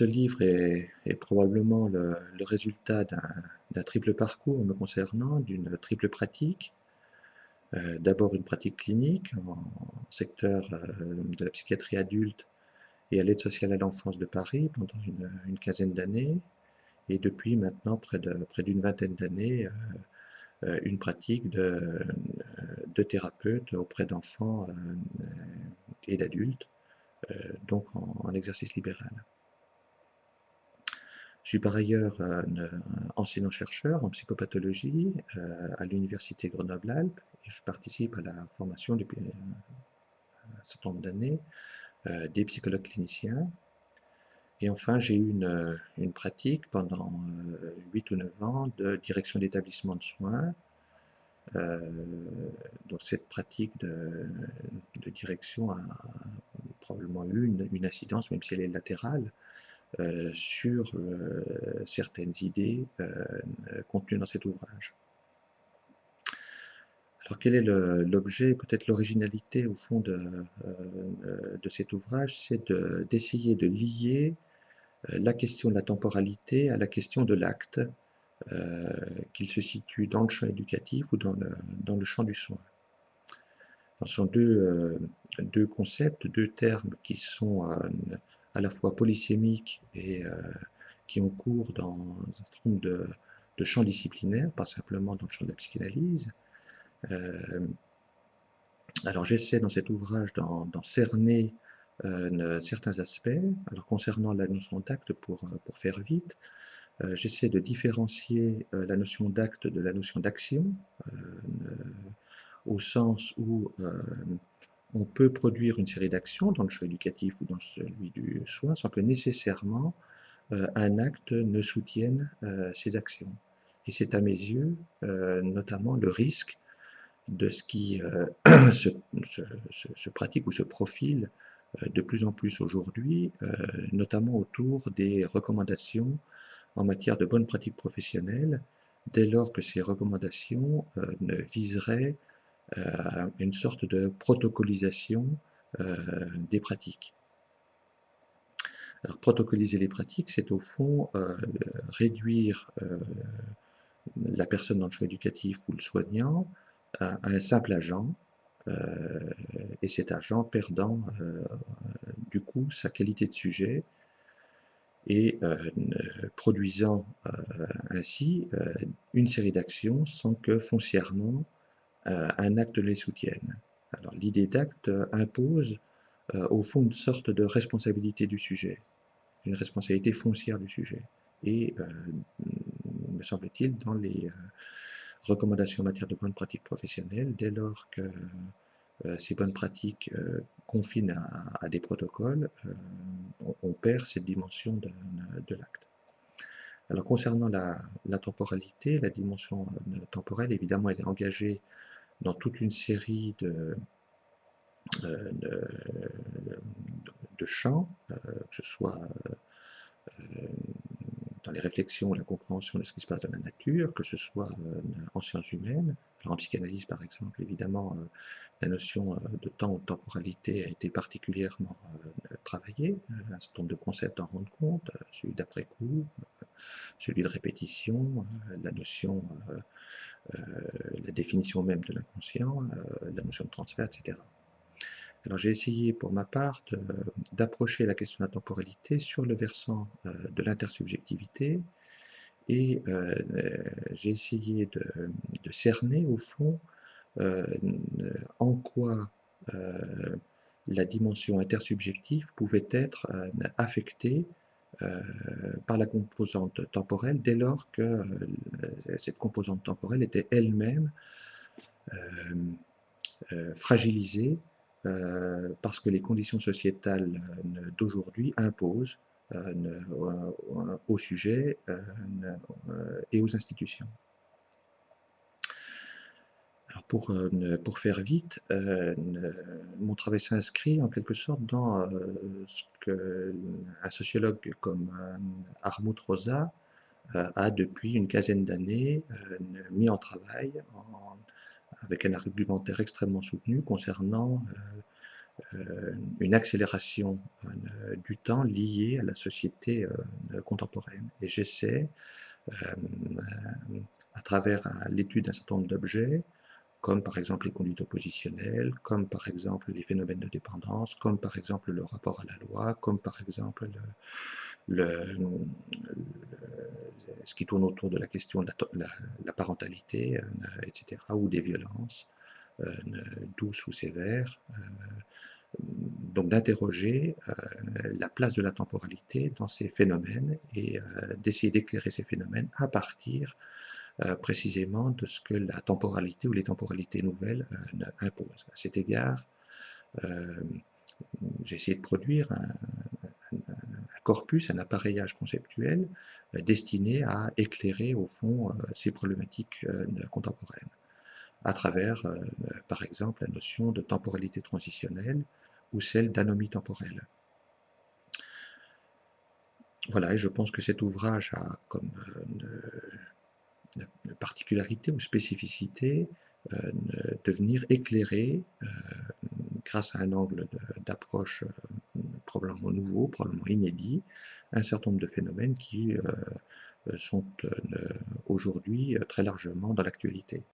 Ce livre est, probablement le, résultat d'un triple parcours me concernant, d'une triple pratique. Euh, d'abord une pratique clinique en secteur euh, de la psychiatrie adulte et à l'aide sociale à l'enfance de Paris pendant une, quinzaine d'années. Et depuis maintenant près d'une vingtaine d'années, euh, une pratique de thérapeute auprès d'enfants et d'adultes, donc en exercice libéral. Suis par ailleurs enseignant-chercheur en psychopathologie euh, à l'Université Grenoble-Alpes et je participe à la formation depuis un certain nombre d'années euh, des psychologues cliniciens. Et enfin, j'ai eu une, pratique pendant 8 ou 9 ans de direction d'établissement de soins. Euh, donc cette pratique de, direction a probablement eu une, une, incidence, même si elle est latérale, euh, sur euh, certaines idées euh, contenues dans cet ouvrage. Alors quel est l'objet, peut-être l'originalité au fond de, de cet ouvrage, c'est d'essayer de, lier la question de la temporalité à la question de l'acte, qu'il se situe dans le champ éducatif ou dans le, dans le champ du soin. Ce sont deux, deux, concepts, deux termes qui sont à la fois polysémiques et euh, qui ont cours dans un certain nombre de, champs disciplinaires, pas simplement dans le champ de la psychanalyse. Euh, alors j'essaie dans cet ouvrage d'en cerner euh, certains aspects. Alors concernant la notion d'acte, pour, pour faire vite, j'essaie de différencier la notion d'acte de la notion d'action, au sens où on peut produire une série d'actions dans le champ éducatif ou dans celui du soin sans que nécessairement euh, un acte ne soutienne euh, ces actions. Et c'est à mes yeux euh, notamment le risque de ce qui se, pratique ou se profile de plus en plus aujourd'hui, notamment autour des recommandations en matière de bonnes pratiques professionnelles, dès lors que ces recommandations ne viseraient une sorte de protocolisation euh, des pratiques. Alors, protocoliser les pratiques, c'est au fond euh, réduire la personne dans le choix éducatif ou le soignant à, un simple agent, et cet agent perdant du coup sa qualité de sujet et produisant ainsi une série d'actions sans que foncièrement euh, un acte les soutienne. Alors l'idée d'acte impose euh, au fond une sorte de responsabilité du sujet, une responsabilité foncière du sujet. Et, euh, me semble-t-il, dans les recommandations en matière de bonnes pratiques professionnelles, dès lors que ces bonnes pratiques confinent à, des protocoles, on, perd cette dimension de, l'acte. Alors concernant la, temporalité, la dimension temporelle, évidemment, elle est engagée dans toute une série de, euh, de, champs, euh, que ce soit euh, dans les réflexions, la compréhension de ce qui se passe dans la nature, que ce soit en sciences humaines. en psychanalyse, par exemple, évidemment, la notion de temps ou de temporalité a été particulièrement travaillée. Un certain nombre de concepts en rendent compte, celui d'après-coup, celui de répétition, la notion euh, la définition même de l'inconscient, euh, la notion de transfert, etc. Alors j'ai essayé pour ma part d'approcher la question de la temporalité sur le versant euh, de l'intersubjectivité et j'ai essayé de, cerner au fond en quoi la dimension intersubjective pouvait être affectée euh, par la composante temporelle dès lors que euh, cette composante temporelle était elle-même euh, fragilisée parce que les conditions sociétales d'aujourd'hui imposent au sujet et aux institutions pour, euh, pour faire vite, euh, mon travail s'inscrit en quelque sorte dans euh, ce qu'un sociologue comme Armut Rosa a depuis une quinzaine d'années mis en travail avec un argumentaire extrêmement soutenu concernant une accélération, du temps liée à la société, contemporaine. Et j'essaie, à travers, l'étude d'un certain nombre d'objets, comme par exemple les conduites oppositionnelles, comme par exemple les phénomènes de dépendance, comme par exemple le rapport à la loi, comme par exemple le ce qui tourne autour de la question de la parentalité, heu, et cetera ou des violences, heu, douces ou sévères, heu, donc d'interroger, la place de la temporalité dans ces phénomènes et d'essayer d'éclairer ces phénomènes à partir, heu, précisément de ce que la temporalité ou les temporalités nouvelles, ne imposent. À cet égard, hem, j'ai essayé de produire un un corpus, un appareillage conceptuel, destiné à éclairer au fond, ces problématiques, contemporaines. À travers, par exemple, la notion de temporalité transitionnelle ou celle d'anomie temporelle. Voilà et je pense que cet ouvrage a comme, heu, ne ne particularité ou spécificité, heu, ne de venir éclairer, heu, grâce à un angle d'approche, heu, probablement nouveau, probablement inédit, un certain nombre de phénomènes qui, heu, heu, sont, aujourd'hui, très largement dans l'actualité.